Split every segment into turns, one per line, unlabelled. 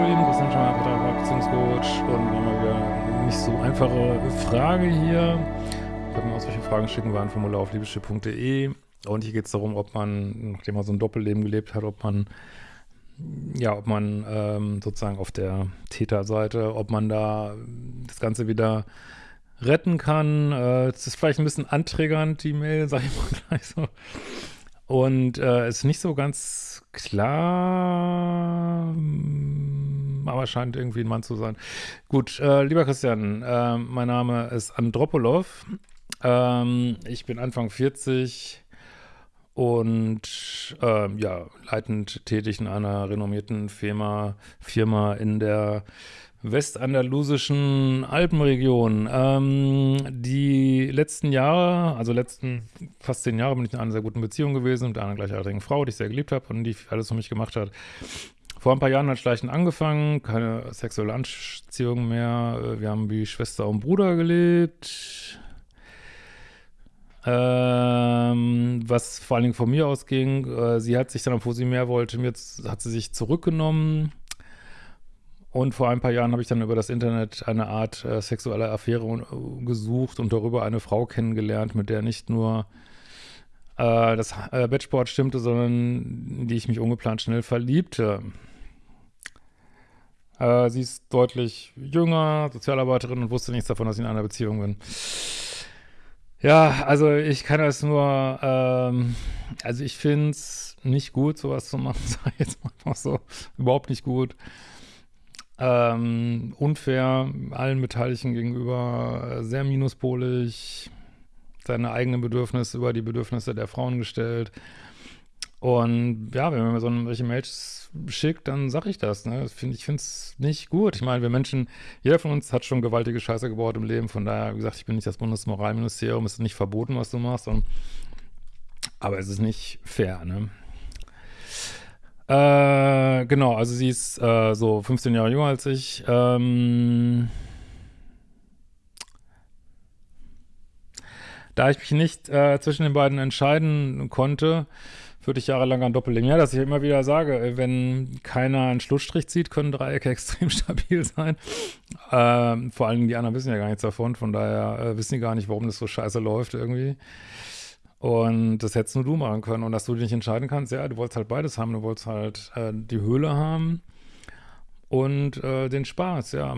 Hallo lieben Christian Schmeier, Pater, Beziehungscoach und eine nicht so einfache Frage hier. Ich habe mir auch solche Fragen schicken, war ein Formular auf liebeschiff.de und hier geht es darum, ob man, nachdem man so ein Doppelleben gelebt hat, ob man ja, ob man ähm, sozusagen auf der Täterseite, ob man da das Ganze wieder retten kann. Äh, es ist vielleicht ein bisschen anträgernd, die Mail, sag ich mal gleich so. Und äh, ist nicht so ganz klar, aber scheint irgendwie ein Mann zu sein. Gut, äh, lieber Christian, äh, mein Name ist Andropolov. Ähm, ich bin Anfang 40 und ähm, ja, leitend tätig in einer renommierten Firma, Firma in der westandalusischen Alpenregion. Ähm, die letzten Jahre, also letzten fast zehn Jahre bin ich in einer sehr guten Beziehung gewesen mit einer gleichaltrigen Frau, die ich sehr geliebt habe und die alles für mich gemacht hat. Vor ein paar Jahren hat Schleichen angefangen, keine sexuelle Anziehung mehr. Wir haben wie Schwester und Bruder gelebt. Ähm, was vor allen Dingen von mir ausging, äh, sie hat sich dann, obwohl sie mehr wollte, mir hat sie sich zurückgenommen und vor ein paar Jahren habe ich dann über das Internet eine Art äh, sexuelle Affäre äh, gesucht und darüber eine Frau kennengelernt, mit der nicht nur äh, das äh, Bettsport stimmte, sondern die ich mich ungeplant schnell verliebte. Äh, sie ist deutlich jünger, Sozialarbeiterin und wusste nichts davon, dass ich in einer Beziehung bin. Ja, also ich kann das nur, ähm, also ich finde es nicht gut, sowas zu machen, sag ich jetzt mal so, überhaupt nicht gut ähm, unfair allen Beteiligten gegenüber, äh, sehr minuspolig, seine eigenen Bedürfnisse über die Bedürfnisse der Frauen gestellt. Und ja, wenn man mir so welche Mails schickt, dann sage ich das. Ne? Find, ich finde es nicht gut. Ich meine, wir Menschen, jeder von uns hat schon gewaltige Scheiße gebaut im Leben. Von daher, wie gesagt, ich bin nicht das Bundesmoralministerium, es ist nicht verboten, was du machst. Und, aber es ist nicht fair, ne? Äh, genau, also sie ist äh, so 15 Jahre jünger als ich. Ähm, da ich mich nicht äh, zwischen den beiden entscheiden konnte, führte ich jahrelang ein Doppelleben. Ja, dass ich immer wieder sage, äh, wenn keiner einen Schlussstrich zieht, können Dreiecke extrem stabil sein. Ähm, vor allem die anderen wissen ja gar nichts davon, von daher äh, wissen die gar nicht, warum das so scheiße läuft irgendwie. Und das hättest nur du machen können. Und dass du dich nicht entscheiden kannst, ja, du wolltest halt beides haben. Du wolltest halt äh, die Höhle haben und äh, den Spaß, ja.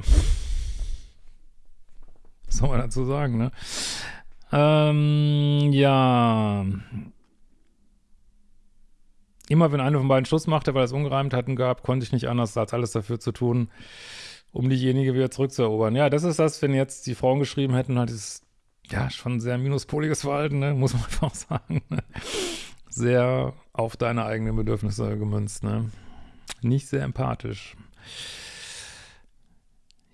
Was soll man dazu sagen, ne? Ähm, ja. Immer wenn einer von beiden Schluss machte, weil es Ungereimtheiten gab, konnte ich nicht anders, als alles dafür zu tun, um diejenige wieder zurückzuerobern. Ja, das ist das, wenn jetzt die Frauen geschrieben hätten, halt dieses ja, schon sehr minuspoliges Verhalten, ne? muss man einfach sagen. Ne? Sehr auf deine eigenen Bedürfnisse gemünzt, ne? Nicht sehr empathisch.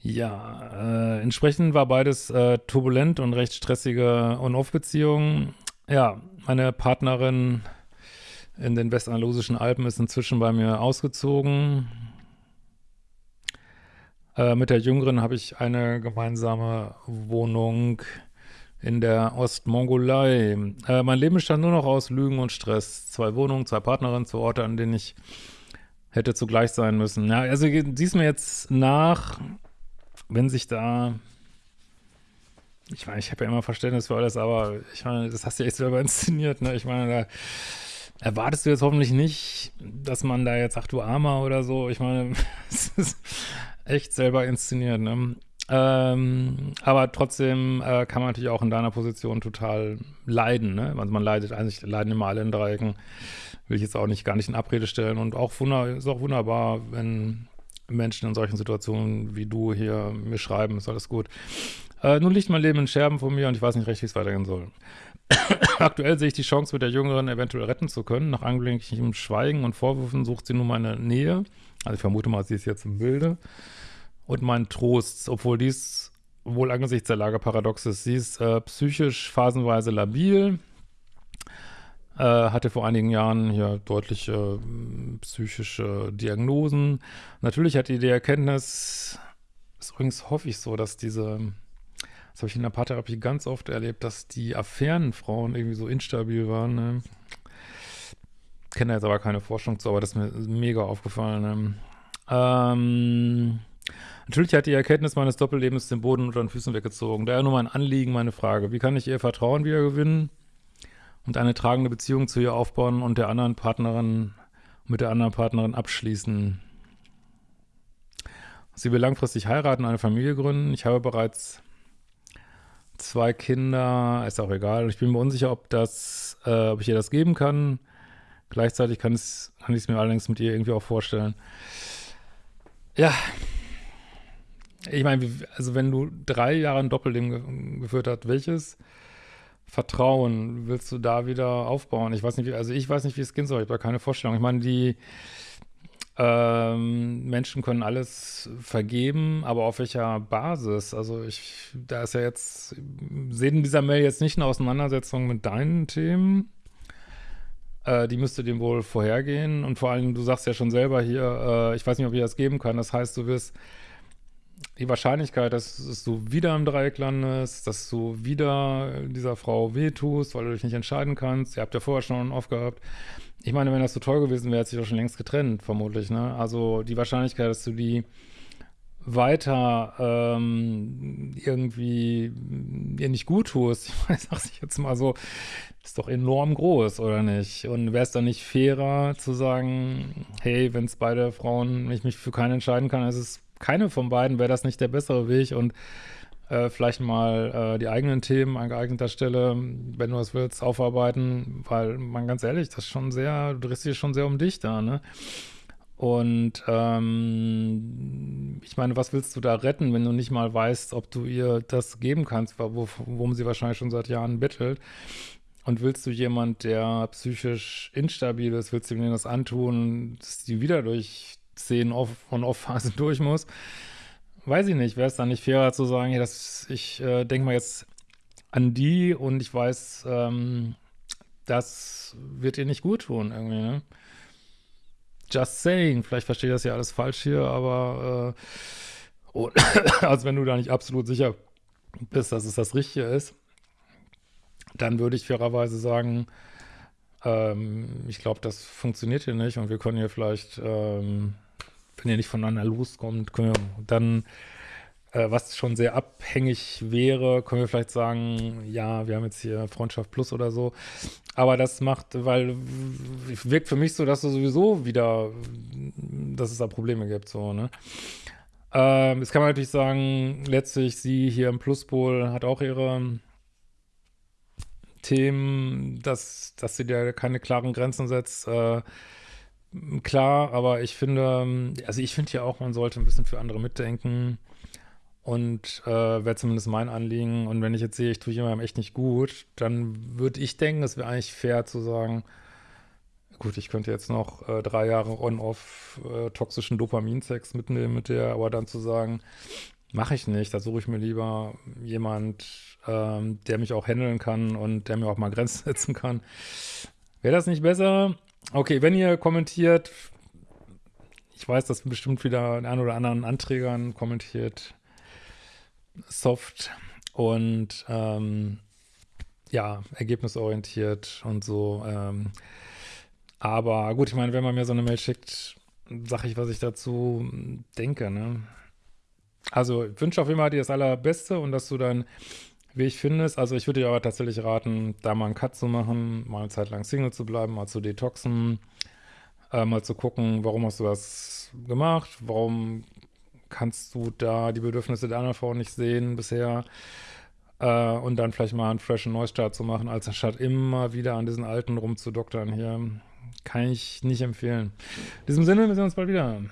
Ja, äh, entsprechend war beides äh, turbulent und recht stressige On-Off-Beziehungen. Ja, meine Partnerin in den westandalusischen Alpen ist inzwischen bei mir ausgezogen. Äh, mit der Jüngeren habe ich eine gemeinsame Wohnung in der Ostmongolei. Äh, mein Leben bestand nur noch aus Lügen und Stress. Zwei Wohnungen, zwei Partnerinnen, zwei Orte, an denen ich hätte zugleich sein müssen. Ja, also siehst mir jetzt nach, wenn sich da ich meine, ich habe ja immer Verständnis für alles, aber ich meine, das hast du echt selber inszeniert, ne? Ich meine, da erwartest du jetzt hoffentlich nicht, dass man da jetzt sagt, du Armer oder so. Ich meine, es ist echt selber inszeniert, ne? Ähm, aber trotzdem äh, kann man natürlich auch in deiner Position total leiden, ne? Also man leidet, eigentlich leiden immer alle in Dreiecken. Will ich jetzt auch nicht gar nicht in Abrede stellen. Und auch ist auch wunderbar, wenn Menschen in solchen Situationen wie du hier mir schreiben, ist alles gut. Äh, nun liegt mein Leben in Scherben von mir und ich weiß nicht recht, wie es weitergehen soll. Aktuell sehe ich die Chance, mit der Jüngeren eventuell retten zu können. Nach angelegentlichem Schweigen und Vorwürfen sucht sie nun meine Nähe. Also ich vermute mal, sie ist jetzt im Bilde und mein Trost, obwohl dies wohl angesichts der Lage paradox ist. Sie ist äh, psychisch phasenweise labil, äh, hatte vor einigen Jahren hier deutliche äh, psychische Diagnosen. Natürlich hat die die Erkenntnis, ist übrigens hoffe ich so, dass diese, das habe ich in der Paartherapie ganz oft erlebt, dass die Affärenfrauen irgendwie so instabil waren. Ne? Kenne jetzt aber keine Forschung zu, aber das ist mir mega aufgefallen. Ne? Ähm, natürlich hat die Erkenntnis meines Doppellebens den Boden unter den Füßen weggezogen. Daher nur mein Anliegen, meine Frage. Wie kann ich ihr Vertrauen wiedergewinnen und eine tragende Beziehung zu ihr aufbauen und der anderen Partnerin, mit der anderen Partnerin abschließen? Sie will langfristig heiraten, eine Familie gründen. Ich habe bereits zwei Kinder, ist auch egal. Ich bin mir unsicher, ob das, äh, ob ich ihr das geben kann. Gleichzeitig kann, es, kann ich es mir allerdings mit ihr irgendwie auch vorstellen. Ja. Ich meine, also wenn du drei Jahre ein Doppelleben geführt hast, welches Vertrauen willst du da wieder aufbauen? Ich weiß nicht, wie, also ich weiß nicht, wie es gehen soll. Ich habe keine Vorstellung. Ich meine, die ähm, Menschen können alles vergeben, aber auf welcher Basis? Also ich, da ist ja jetzt, sehen dieser Mail jetzt nicht eine Auseinandersetzung mit deinen Themen. Äh, die müsste dem wohl vorhergehen. Und vor allem, du sagst ja schon selber hier, äh, ich weiß nicht, ob ich das geben kann. Das heißt, du wirst die Wahrscheinlichkeit, dass du wieder im Dreieck landest, dass du wieder dieser Frau wehtust, weil du dich nicht entscheiden kannst. Ihr habt ja vorher schon aufgehabt. Ich meine, wenn das so toll gewesen wäre, hätte sich doch schon längst getrennt, vermutlich, ne? Also die Wahrscheinlichkeit, dass du die weiter ähm, irgendwie ihr nicht gut tust, ich weiß, sag ich jetzt mal so, ist doch enorm groß, oder nicht? Und wäre es dann nicht fairer zu sagen, hey, wenn es beide Frauen, ich mich für keine entscheiden kann, ist es keine von beiden, wäre das nicht der bessere Weg und äh, vielleicht mal äh, die eigenen Themen an geeigneter Stelle, wenn du es willst, aufarbeiten, weil man ganz ehrlich, das ist schon sehr, du drehst dich schon sehr um dich da, ne? Und ähm, ich meine, was willst du da retten, wenn du nicht mal weißt, ob du ihr das geben kannst, worum sie wahrscheinlich schon seit Jahren bettelt? Und willst du jemand, der psychisch instabil ist, willst du ihm das antun, dass die wieder durch 10 Off- und Off-Phasen durch muss? weiß ich nicht, wäre es dann nicht fairer zu sagen, ja, das, ich äh, denke mal jetzt an die und ich weiß, ähm, das wird ihr nicht gut tun irgendwie, ne? Just saying, vielleicht verstehe ich das ja alles falsch hier, aber äh, oh, also wenn du da nicht absolut sicher bist, dass es das Richtige ist, dann würde ich fairerweise sagen, ähm, ich glaube, das funktioniert hier nicht und wir können hier vielleicht ähm, wenn ihr nicht voneinander loskommt, können wir dann, äh, was schon sehr abhängig wäre, können wir vielleicht sagen, ja, wir haben jetzt hier Freundschaft Plus oder so. Aber das macht, weil wirkt für mich so, dass du sowieso wieder, dass es da Probleme gibt, so, ne? Ähm, jetzt kann man natürlich sagen, letztlich sie hier im Pluspol hat auch ihre Themen, dass, dass sie da keine klaren Grenzen setzt, äh, klar, aber ich finde, also ich finde ja auch, man sollte ein bisschen für andere mitdenken und äh, wäre zumindest mein Anliegen. Und wenn ich jetzt sehe, ich tue jemandem echt nicht gut, dann würde ich denken, es wäre eigentlich fair zu sagen, gut, ich könnte jetzt noch äh, drei Jahre on-off äh, toxischen Dopaminsex mitnehmen mit der, aber dann zu sagen, mache ich nicht, da suche ich mir lieber jemand, ähm, der mich auch handeln kann und der mir auch mal Grenzen setzen kann. Wäre das nicht besser? Okay, wenn ihr kommentiert, ich weiß, dass bestimmt wieder ein oder anderen Anträgern kommentiert, soft und ähm, ja, ergebnisorientiert und so. Ähm, aber gut, ich meine, wenn man mir so eine Mail schickt, sage ich, was ich dazu denke, ne? Also, ich wünsche auf jeden Fall dir das Allerbeste und dass du dann wie ich finde es, also ich würde dir aber tatsächlich raten, da mal einen Cut zu machen, mal eine Zeit lang Single zu bleiben, mal zu detoxen, äh, mal zu gucken, warum hast du das gemacht, warum kannst du da die Bedürfnisse der anderen Frau nicht sehen bisher äh, und dann vielleicht mal einen freshen Neustart zu machen, als anstatt immer wieder an diesen alten rumzudoktern hier. Kann ich nicht empfehlen. In diesem Sinne, wir sehen uns bald wieder.